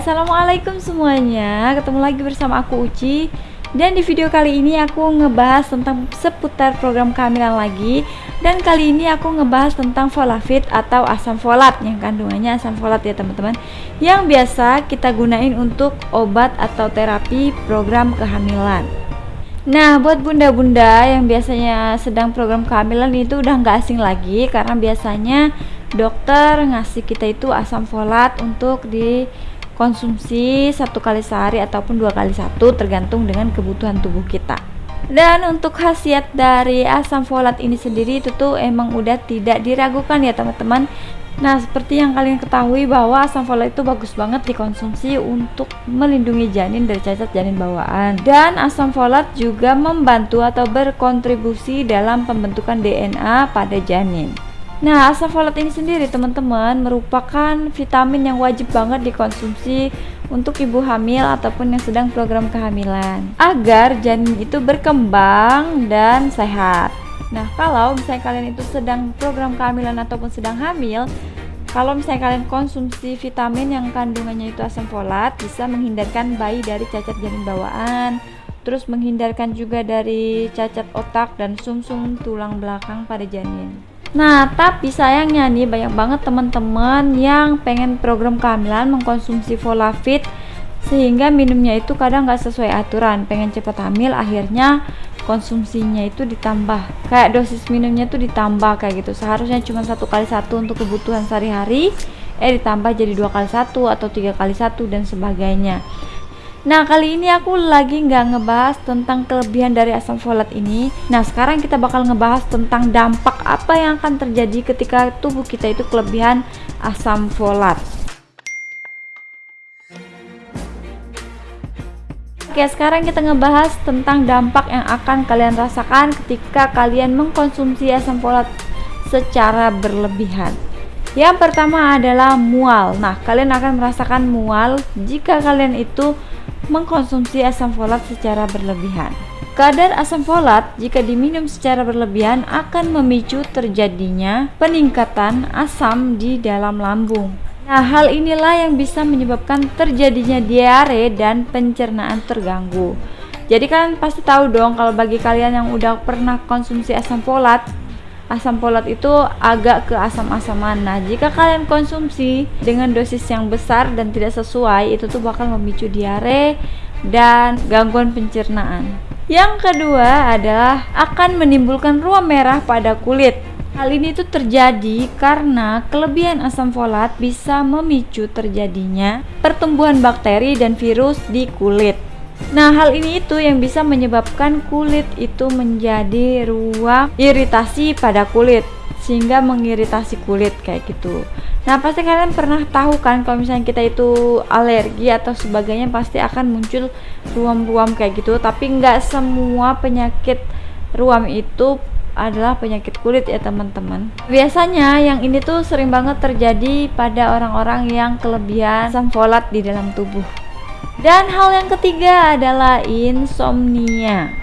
assalamualaikum semuanya. Ketemu lagi bersama aku Uci. Dan di video kali ini aku ngebahas tentang seputar program kehamilan lagi. Dan kali ini aku ngebahas tentang folafit atau asam folat yang kandungannya asam folat ya teman-teman. Yang biasa kita gunain untuk obat atau terapi program kehamilan. Nah, buat bunda-bunda yang biasanya sedang program kehamilan itu udah nggak asing lagi karena biasanya dokter ngasih kita itu asam folat untuk dikonsumsi satu kali sehari ataupun dua kali satu tergantung dengan kebutuhan tubuh kita dan untuk khasiat dari asam folat ini sendiri itu tuh emang udah tidak diragukan ya teman-teman Nah, seperti yang kalian ketahui bahwa asam folat itu bagus banget dikonsumsi untuk melindungi janin dari cacat janin bawaan. Dan asam folat juga membantu atau berkontribusi dalam pembentukan DNA pada janin. Nah, asam folat ini sendiri teman-teman merupakan vitamin yang wajib banget dikonsumsi untuk ibu hamil ataupun yang sedang program kehamilan agar janin itu berkembang dan sehat. Nah, kalau misalnya kalian itu sedang program kehamilan ataupun sedang hamil, kalau misalnya kalian konsumsi vitamin yang kandungannya itu asam folat bisa menghindarkan bayi dari cacat janin bawaan, terus menghindarkan juga dari cacat otak dan sumsum -sum tulang belakang pada janin. Nah, tapi sayangnya nih banyak banget teman-teman yang pengen program kehamilan mengkonsumsi Folafit sehingga minumnya itu kadang nggak sesuai aturan. Pengen cepat hamil, akhirnya konsumsinya itu ditambah. Kayak dosis minumnya tuh ditambah kayak gitu. Seharusnya cuma satu kali satu untuk kebutuhan sehari-hari, eh ditambah jadi dua kali satu atau tiga kali satu dan sebagainya. Nah kali ini aku lagi nggak ngebahas tentang kelebihan dari asam folat ini. Nah sekarang kita bakal ngebahas tentang dampak apa yang akan terjadi ketika tubuh kita itu kelebihan asam folat. Oke sekarang kita ngebahas tentang dampak yang akan kalian rasakan ketika kalian mengkonsumsi asam folat secara berlebihan. Yang pertama adalah mual. Nah, kalian akan merasakan mual jika kalian itu mengkonsumsi asam folat secara berlebihan. Kadar asam folat jika diminum secara berlebihan akan memicu terjadinya peningkatan asam di dalam lambung. Nah, hal inilah yang bisa menyebabkan terjadinya diare dan pencernaan terganggu. Jadi kalian pasti tahu dong kalau bagi kalian yang udah pernah konsumsi asam folat, asam folat itu agak ke asam-asaman. Nah, jika kalian konsumsi dengan dosis yang besar dan tidak sesuai, itu tuh bakal memicu diare dan gangguan pencernaan. Yang kedua adalah akan menimbulkan ruam merah pada kulit. Hal ini tuh terjadi karena kelebihan asam folat bisa memicu terjadinya pertumbuhan bakteri dan virus di kulit. Nah, hal ini itu yang bisa menyebabkan kulit itu menjadi ruang iritasi pada kulit sehingga mengiritasi kulit kayak gitu. Nah, pasti kalian pernah tahu kan kalau misalnya kita itu alergi atau sebagainya pasti akan muncul ruam-ruam kayak gitu, tapi nggak semua penyakit ruam itu adalah penyakit kulit ya teman-teman. Biasanya yang ini tuh sering banget terjadi pada orang-orang yang kelebihan asam folat di dalam tubuh dan hal yang ketiga adalah insomnia.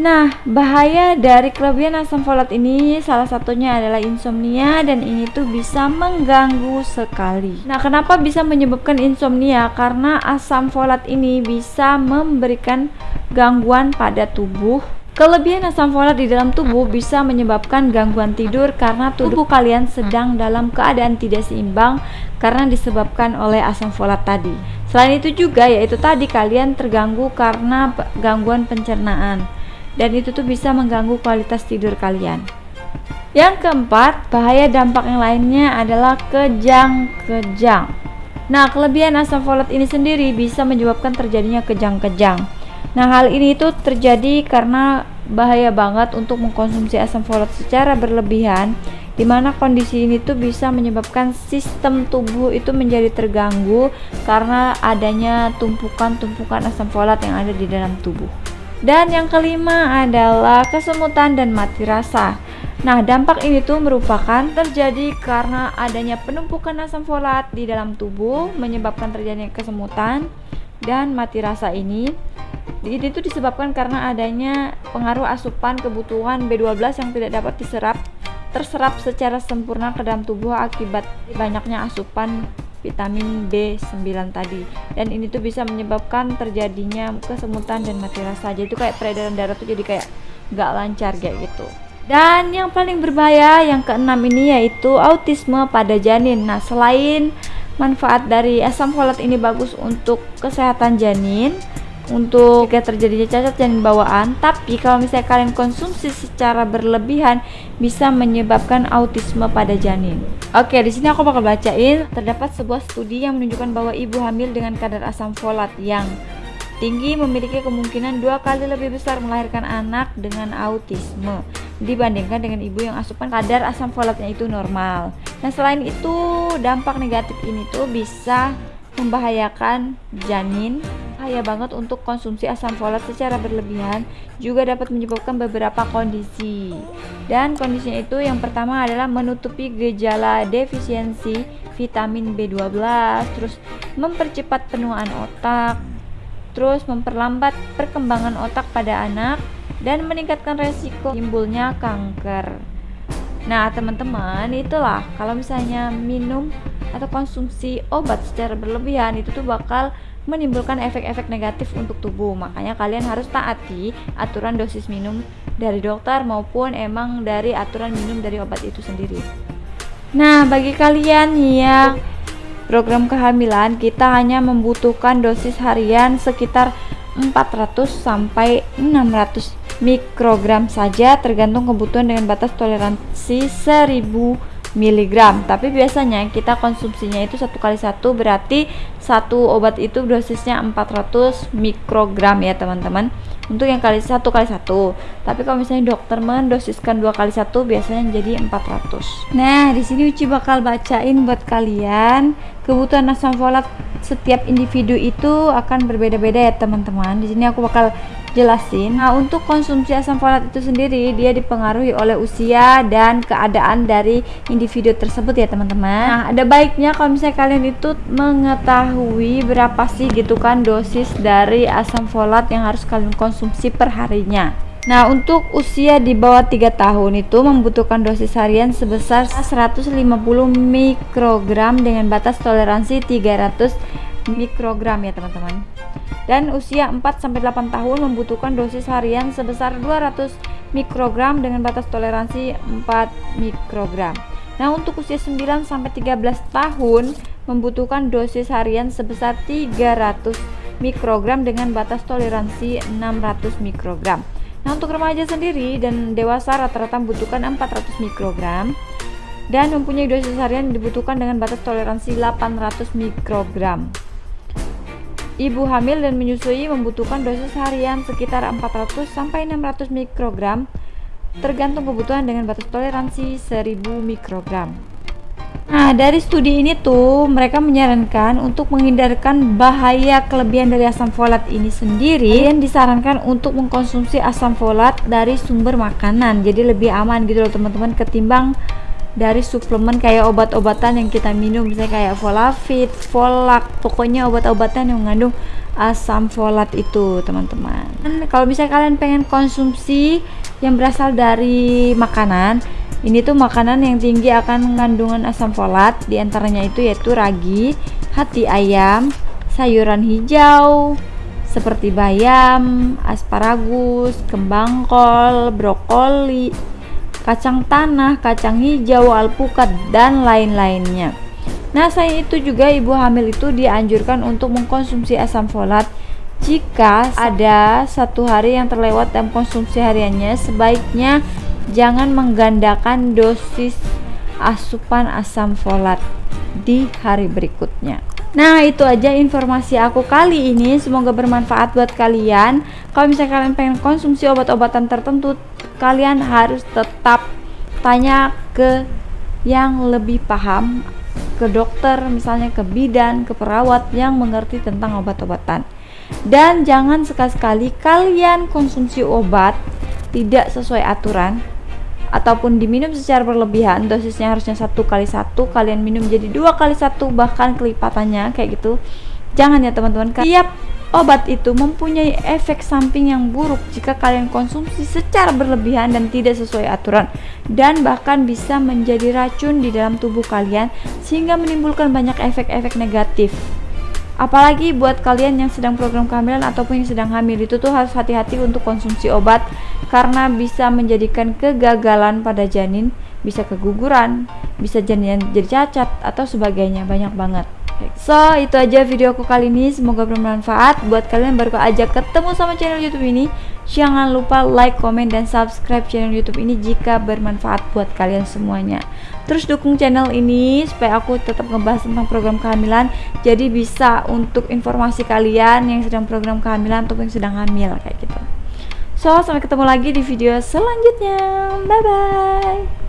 Nah, bahaya dari kelebihan asam folat ini salah satunya adalah insomnia dan ini tuh bisa mengganggu sekali. Nah, kenapa bisa menyebabkan insomnia? Karena asam folat ini bisa memberikan gangguan pada tubuh Kelebihan asam folat di dalam tubuh bisa menyebabkan gangguan tidur karena tubuh kalian sedang dalam keadaan tidak seimbang karena disebabkan oleh asam folat tadi. Selain itu juga yaitu tadi kalian terganggu karena gangguan pencernaan dan itu tuh bisa mengganggu kualitas tidur kalian. Yang keempat, bahaya dampak yang lainnya adalah kejang-kejang. Nah, kelebihan asam folat ini sendiri bisa menyebabkan terjadinya kejang-kejang. Nah, hal ini itu terjadi karena bahaya banget untuk mengkonsumsi asam folat secara berlebihan di mana kondisi ini tuh bisa menyebabkan sistem tubuh itu menjadi terganggu karena adanya tumpukan-tumpukan asam folat yang ada di dalam tubuh. Dan yang kelima adalah kesemutan dan mati rasa. Nah, dampak ini tuh merupakan terjadi karena adanya penumpukan asam folat di dalam tubuh menyebabkan terjadinya kesemutan dan mati rasa ini ini itu disebabkan karena adanya pengaruh asupan kebutuhan B12 yang tidak dapat diserap terserap secara sempurna ke dalam tubuh akibat banyaknya asupan vitamin B9 tadi. Dan ini tuh bisa menyebabkan terjadinya kesemutan dan mati rasa. Jadi itu kayak peredaran darah tuh jadi kayak gak lancar kayak gitu. Dan yang paling berbahaya yang keenam ini yaitu autisme pada janin. Nah selain manfaat dari asam folat ini bagus untuk kesehatan janin untuk jika terjadinya cacat janin bawaan tapi kalau misalnya kalian konsumsi secara berlebihan bisa menyebabkan autisme pada janin. Oke di sini aku bakal bacain. Terdapat sebuah studi yang menunjukkan bahwa ibu hamil dengan kadar asam folat yang tinggi memiliki kemungkinan dua kali lebih besar melahirkan anak dengan autisme dibandingkan dengan ibu yang asupan kadar asam folatnya itu normal. Nah, selain itu, dampak negatif ini tuh bisa membahayakan janin bahaya banget untuk konsumsi asam folat secara berlebihan juga dapat menyebabkan beberapa kondisi. Dan kondisinya itu yang pertama adalah menutupi gejala defisiensi vitamin B12 terus mempercepat penuaan otak terus memperlambat perkembangan otak pada anak dan meningkatkan resiko timbulnya kanker. Nah teman-teman itulah kalau misalnya minum atau konsumsi obat secara berlebihan itu tuh bakal menimbulkan efek-efek negatif untuk tubuh. Makanya kalian harus taati aturan dosis minum dari dokter maupun emang dari aturan minum dari obat itu sendiri. Nah, bagi kalian yang program kehamilan kita hanya membutuhkan dosis harian sekitar 400 sampai 600 mikrogram saja tergantung kebutuhan dengan batas toleransi 1000 miligram. Tapi biasanya kita konsumsinya itu satu kali satu berarti satu obat itu dosisnya 400 mikrogram ya teman-teman. Untuk yang kali satu kali satu. Tapi kalau misalnya dokter mendosiskan dua kali satu biasanya jadi 400 nah di sini Uci bakal bacain buat kalian kebutuhan asam folat setiap individu itu akan berbeda-beda ya teman-teman. Di sini aku bakal jelasin. Nah, untuk konsumsi asam folat itu sendiri dia dipengaruhi oleh usia dan keadaan dari individu tersebut ya, teman-teman. Nah, ada baiknya kalau misalnya kalian itu mengetahui berapa sih gitu kan dosis dari asam folat yang harus kalian konsumsi per harinya. Nah, untuk usia di bawah 3 tahun itu membutuhkan dosis harian sebesar 150 mikrogram dengan batas toleransi 300 mikrogram ya, teman-teman dan usia 4-8 tahun membutuhkan dosis harian sebesar 200 mikrogram dengan batas toleransi 4 mikrogram. Nah, untuk usia 9-13 tahun membutuhkan dosis harian sebesar 300 mikrogram dengan batas toleransi 600 mikrogram. Nah, untuk remaja sendiri dan dewasa rata-rata membutuhkan 400 mikrogram dan mempunyai dosis harian dibutuhkan dengan batas toleransi 800 mikrogram. Ibu hamil dan menyusui membutuhkan dosis harian sekitar 400 sampai 600 mikrogram tergantung kebutuhan dengan batas toleransi 1000 mikrogram. Nah, dari studi ini tuh mereka menyarankan untuk menghindarkan bahaya kelebihan dari asam folat ini sendiri yang disarankan untuk mengkonsumsi asam folat dari sumber makanan. Jadi lebih aman gitu loh teman-teman ketimbang dari suplemen kayak obat-obatan yang kita minum misalnya kayak Volafit, Volak, pokoknya obat-obatan yang mengandung asam folat itu teman-teman. Kalau misalnya kalian pengen konsumsi yang berasal dari makanan, ini tuh makanan yang tinggi akan kandungan asam folat, di antaranya itu yaitu ragi, hati ayam, sayuran hijau, seperti bayam, asparagus, kembang kol, brokoli, kacang tanah, kacang hijau, alpukat, dan lain-lainnya. Nah, selain itu juga ibu hamil itu dianjurkan untuk mengkonsumsi asam folat jika ada satu hari yang terlewat dalam konsumsi hariannya, sebaiknya jangan menggandakan dosis asupan asam folat di hari berikutnya. Nah, itu aja informasi aku kali ini. Semoga bermanfaat buat kalian. Kalau misalnya kalian pengen konsumsi obat-obatan tertentu, kalian harus tetap tanya ke yang lebih paham ke dokter misalnya ke bidan ke perawat yang mengerti tentang obat-obatan. Dan jangan sekali-kali kalian konsumsi obat tidak sesuai aturan ataupun diminum secara berlebihan dosisnya harusnya satu kali satu kalian minum jadi dua kali satu bahkan kelipatannya kayak gitu. Jangan ya teman-teman. Tiap Obat itu mempunyai efek samping yang buruk jika kalian konsumsi secara berlebihan dan tidak sesuai aturan dan bahkan bisa menjadi racun di dalam tubuh kalian sehingga menimbulkan banyak efek-efek negatif. Apalagi buat kalian yang sedang program kehamilan ataupun yang sedang hamil itu tuh harus hati-hati untuk konsumsi obat karena bisa menjadikan kegagalan pada janin, bisa keguguran, bisa janin jadi cacat atau sebagainya, banyak banget. So, itu aja videoku kali ini. Semoga bermanfaat buat kalian baru aja ketemu sama channel YouTube ini. Jangan lupa like, comment, dan subscribe channel YouTube ini jika bermanfaat buat kalian semuanya. Terus dukung channel ini supaya aku tetap ngebahas tentang program kehamilan. Jadi bisa untuk informasi kalian yang sedang program kehamilan ataupun yang sedang hamil kayak gitu. So, sampai ketemu lagi di video selanjutnya. Bye bye.